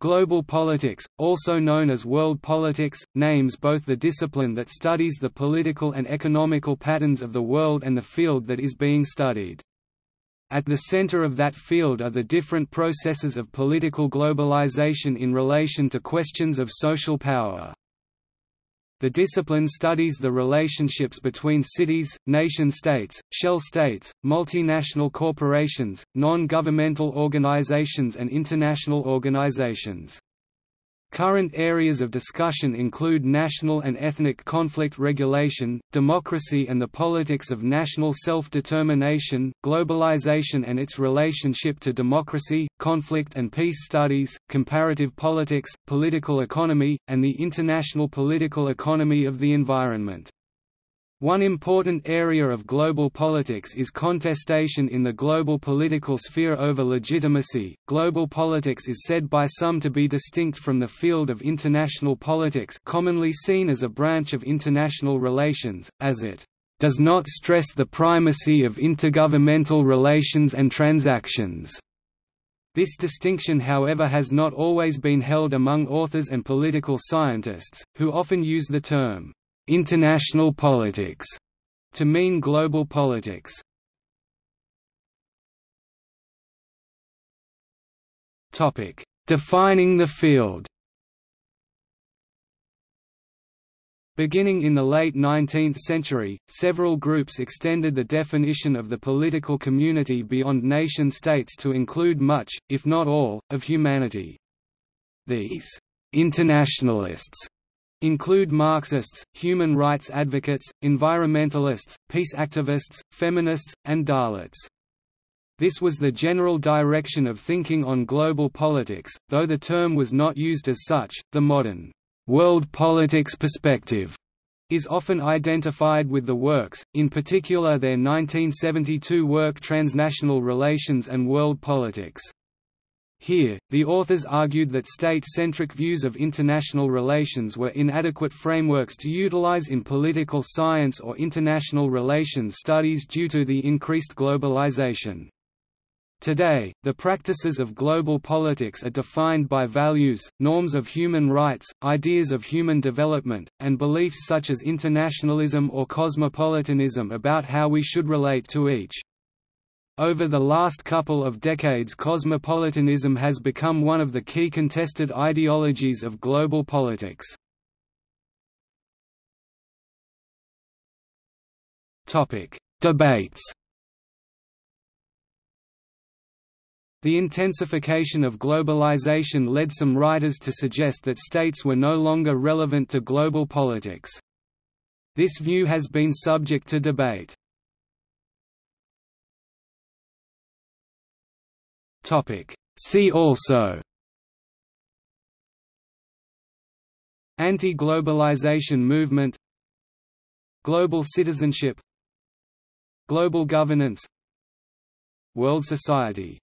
Global politics, also known as world politics, names both the discipline that studies the political and economical patterns of the world and the field that is being studied. At the center of that field are the different processes of political globalization in relation to questions of social power. The discipline studies the relationships between cities, nation-states, shell states, multinational corporations, non-governmental organizations and international organizations. Current areas of discussion include national and ethnic conflict regulation, democracy and the politics of national self-determination, globalization and its relationship to democracy, conflict and peace studies, comparative politics, political economy, and the international political economy of the environment. One important area of global politics is contestation in the global political sphere over legitimacy. Global politics is said by some to be distinct from the field of international politics, commonly seen as a branch of international relations, as it does not stress the primacy of intergovernmental relations and transactions. This distinction however has not always been held among authors and political scientists, who often use the term international politics to mean global politics. Topic: Defining the field. Beginning in the late 19th century, several groups extended the definition of the political community beyond nation-states to include much, if not all, of humanity. These internationalists include Marxists, human rights advocates, environmentalists, peace activists, feminists, and Dalits. This was the general direction of thinking on global politics, though the term was not used as such. The modern world politics perspective is often identified with the works, in particular their 1972 work Transnational Relations and World Politics. Here, the authors argued that state-centric views of international relations were inadequate frameworks to utilize in political science or international relations studies due to the increased globalization. Today, the practices of global politics are defined by values, norms of human rights, ideas of human development, and beliefs such as internationalism or cosmopolitanism about how we should relate to each. Over the last couple of decades cosmopolitanism has become one of the key contested ideologies of global politics. Debates The intensification of globalization led some writers to suggest that states were no longer relevant to global politics. This view has been subject to debate. See also Anti-globalization movement Global citizenship Global governance World society